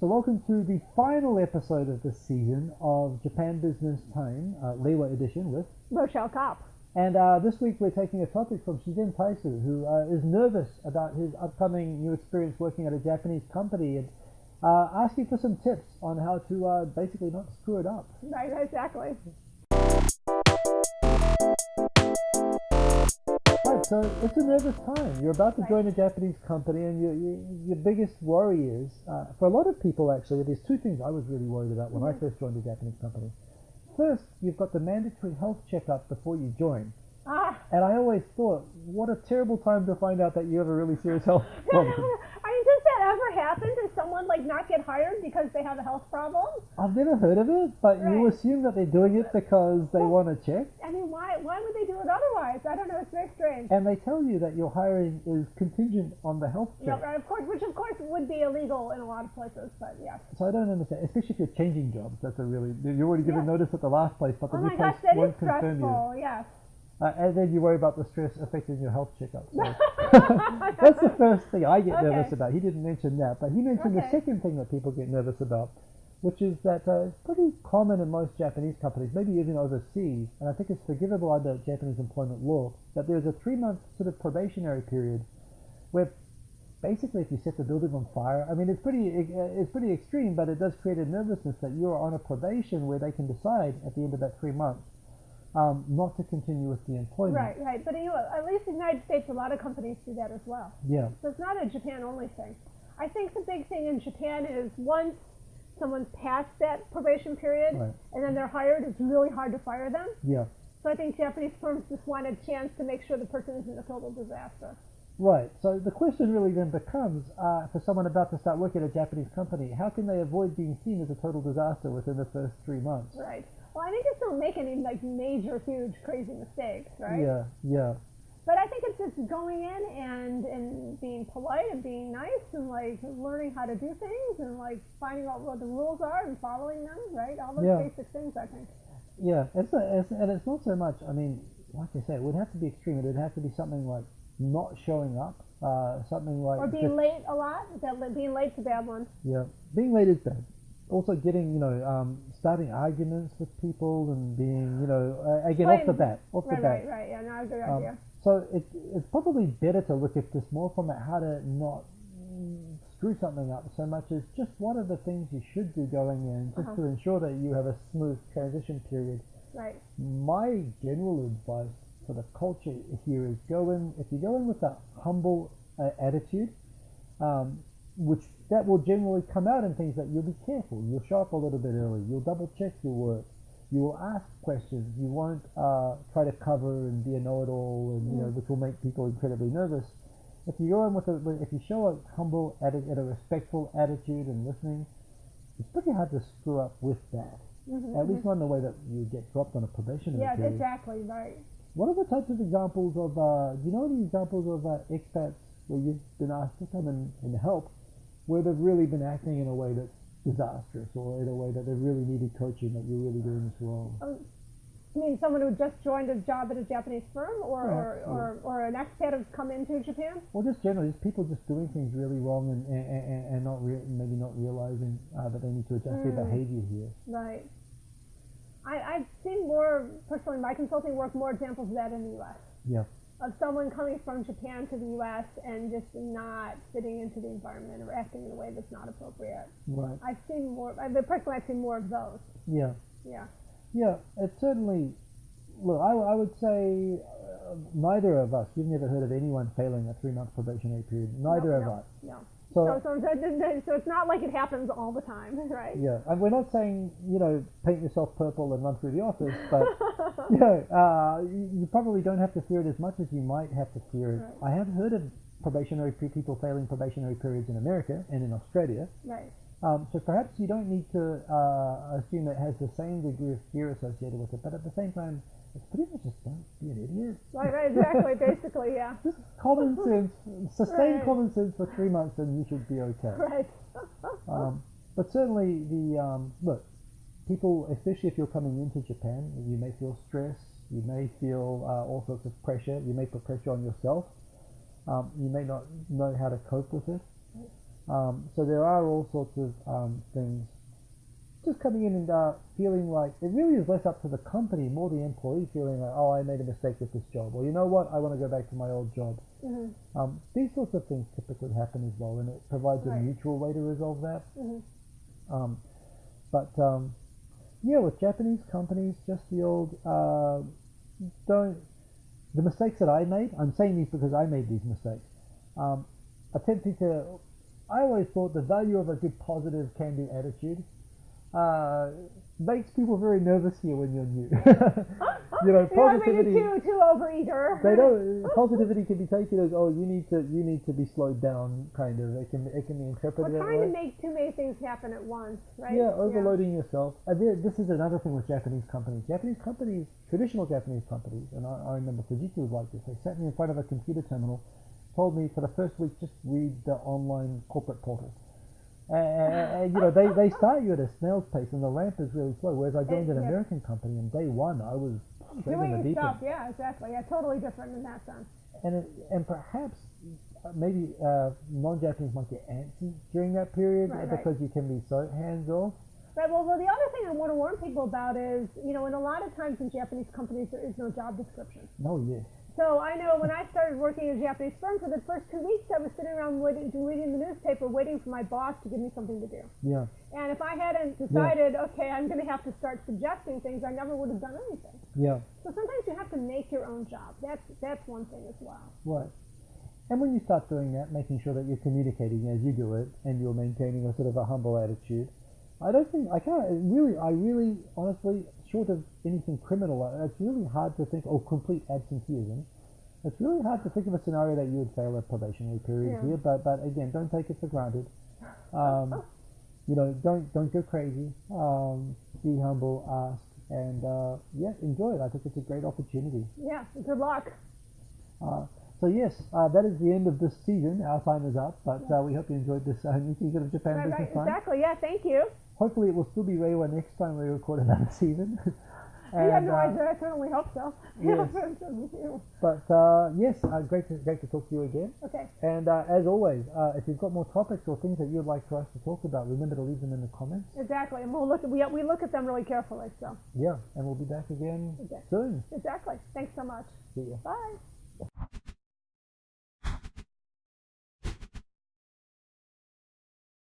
So welcome to the final episode of this season of Japan Business Time, uh, Reiwa edition with. Rochelle Kopp. And uh, this week we're taking a topic from Shizen Taisu, who uh, is nervous about his upcoming new experience working at a Japanese company and uh, asking for some tips on how to uh, basically not screw it up. Right, exactly. So it's a nervous time. You're about to join a Japanese company, and your your, your biggest worry is, uh, for a lot of people actually, there's two things I was really worried about when I Mm-hmm. first joined a Japanese company. First, you've got the mandatory health checkup before you join. Ah, And I always thought, what a terrible time to find out that you have a really serious health problem. I mean, does that ever happen? Does someone like not get hired because they have a health problem? I've never heard of it, but you assume that they're doing it because they want to check. I mean, why why would they do it otherwise? I don't know. It's very strange. And they tell you that your hiring is contingent on the health check. right, of course, which of course would be illegal in a lot of places, but yeah. So I don't understand, especially if you're changing jobs. That's a really you're already given Yeah. notice at the last place, but the Oh new my place gosh, that is won't confirm you. stressful. Yes. Uh, and then you worry about the stress affecting your health checkup. So that's the first thing I get nervous about. He didn't mention that, but he mentioned the second thing that people get nervous about, which is that uh, it's pretty common in most Japanese companies, maybe even overseas, and I think it's forgivable under Japanese employment law, that there's a three-month sort of probationary period where basically if you set the building on fire, I mean it's pretty uh, it's pretty extreme, but it does create a nervousness that you're on a probation where they can decide at the end of that three months um, not to continue with the employment. Right, right. But you know, at least in the United States, a lot of companies do that as well. Yeah. So it's not a Japan only thing. I think the big thing in Japan is once someone's past that probation period Right. and then they're hired, it's really hard to fire them. Yeah. So I think Japanese firms just want a chance to make sure the person isn't a total disaster. Right. So the question really then becomes, uh, for someone about to start working at a Japanese company, how can they avoid being seen as a total disaster within the first three months? Right. Well, I think just don't make any like major, huge, crazy mistakes, right? Yeah. Yeah. But I think it's just going in and and being polite and being nice and like learning how to do things and like finding out what the rules are and following them, right? All those Yeah. basic things, I think. Yeah. It's, a, it's and it's not so much. I mean, like I say, it would have to be extreme. It would have to be something like not showing up. Uh, something like Or being just- late a lot. That being late's a bad one. Yeah, being late is bad. Also, getting you know, um, starting arguments with people and being you know, uh, again off the bat, off Right, the bat. right, right. Yeah, not a good Um, idea. So it, it's probably better to look at this more from a how to not screw something up so much as just what are the things you should do going in, just Uh-huh. to ensure that you have a smooth transition period. Right. My general advice for the culture here is go in if you go in with a humble uh, attitude, um, which that will generally come out in things that you'll be careful. You'll show up a little bit early. You'll double check your work. You will ask questions. You won't uh, try to cover and be a know-it-all, and you know, which will make people incredibly nervous. If you go in with a, if you show a humble atti- and a respectful attitude and listening, it's pretty hard to screw up with that. Mhm, At least not in the way that you get dropped on a probationary Yeah, period. exactly. Right. What are the types of examples of, uh, do you know any examples of uh, expats where you've been asked to come and, and help, where they've really been acting in a way that's disastrous or in a way that they've really needed coaching, that you're really doing this wrong? I mean, someone who just joined a job at a Japanese firm, or Yeah, or, or, or an expat who's come into Japan. Or just generally, just people just doing things really wrong and, and, and, and not re- maybe not realizing uh, that they need to adjust their Mm. behavior here. Right. I, I've seen more, personally, in my consulting work, more examples of that in the U.S. Yeah. Of someone coming from Japan to the U.S. and just not fitting into the environment or acting in a way that's not appropriate. Right. I've seen more, I, but personally, I've seen more of those. Yeah. Yeah. Yeah, it's certainly. Look, I, I would say uh, neither of us. You've never heard of anyone failing a three-month probationary period. Neither no, of no, us. No. So, So, so, so, so it's not like it happens all the time, right? yeah, and we're not saying you know paint yourself purple and run through the office, but you know uh, you, you probably don't have to fear it as much as you might have to fear it. Right. I have heard of probationary people failing probationary periods in America and in Australia. Right. Um, so perhaps you don't need to uh, assume it has the same degree of fear associated with it, but at the same time, it's pretty much just don't be an idiot. Right, right, exactly, basically, yeah. Just common sense, sustain Right. common sense for three months, and you should be okay. Right. Um, but certainly, the um, look, people, especially if you're coming into Japan, you may feel stress, you may feel uh, all sorts of pressure, you may put pressure on yourself, um, you may not know how to cope with it. Um, so there are all sorts of um, things just coming in and uh, feeling like it really is less up to the company, more the employee feeling like, oh, I made a mistake with this job, or you know what, I want to go back to my old job. Mhm. Um, these sorts of things typically happen as well, and it provides a mutual way to resolve that. Mhm. Um, but um, yeah, with Japanese companies, just the old uh, don't the mistakes that I made. I'm saying these because I made these mistakes. Um, attempting to, I always thought the value of a good positive can-do attitude uh, makes people very nervous here when you're new. you know, You don't make it positivity. too too overeager. They don't. Positivity can be taken as, oh, you need to, you need to be slowed down, kind of. It can, it can be interpreted We're trying to make too many things happen at once, right? Yeah, overloading yourself. And there- this is another thing with Japanese companies. Japanese companies, traditional Japanese companies, and I, I remember Fujitsu was like this. They sat me in front of a computer terminal, told me for the first week just read the online corporate portal. And, and, you know, they, they start you at a snail's pace, and the ramp is really slow. Whereas I joined an yeah. American company, and day one I was straight in the Doing stuff, end. yeah, exactly. Yeah, totally different in that sense. And it, and perhaps uh, maybe uh, non-Japanese might get antsy during that period Right, uh, right. because you can be so hands off. Right. Well, well, the other thing I want to warn people about is, you know, in a lot of times in Japanese companies there is no job description. No, yes. So I know when I started working at a Japanese firm, for the first two weeks I was sitting around waiting, reading the newspaper, waiting for my boss to give me something to do. Yeah. And if I hadn't decided, okay, I'm going to have to start suggesting things, I never would have done anything. Yeah. So sometimes you have to make your own job. That's that's one thing as well. Right. And when you start doing that, making sure that you're communicating as you do it and you're maintaining a sort of a humble attitude, I don't think, I can't, really, I really, honestly, short of anything criminal, uh, it's really hard to think, oh, complete absenteeism. It's really hard to think of a scenario that you would fail a probationary period Yeah. here, but, but again, don't take it for granted. Um, you know, don't, don't go crazy. Um, be humble, ask, and, uh, yeah, enjoy it. I think it's a great opportunity. Yeah. Good luck. Uh, so yes, uh, that is the end of this season. Our time is up, but uh, we hope you enjoyed this uh, new season of Japan Right, Business right. Time. Exactly. Yeah. Thank you. Hopefully, it will still be Reiwa next time we record another season. And, no uh, idea. I certainly hope so. yes. but uh, yes, uh, great to great to talk to you again. okay. And uh, as always, uh, if you've got more topics or things that you'd like for us to talk about, remember to leave them in the comments. Exactly. And we'll look. At, we we look at them really carefully. So Yeah, and we'll be back again soon. exactly. Thanks so much. See ya. Bye.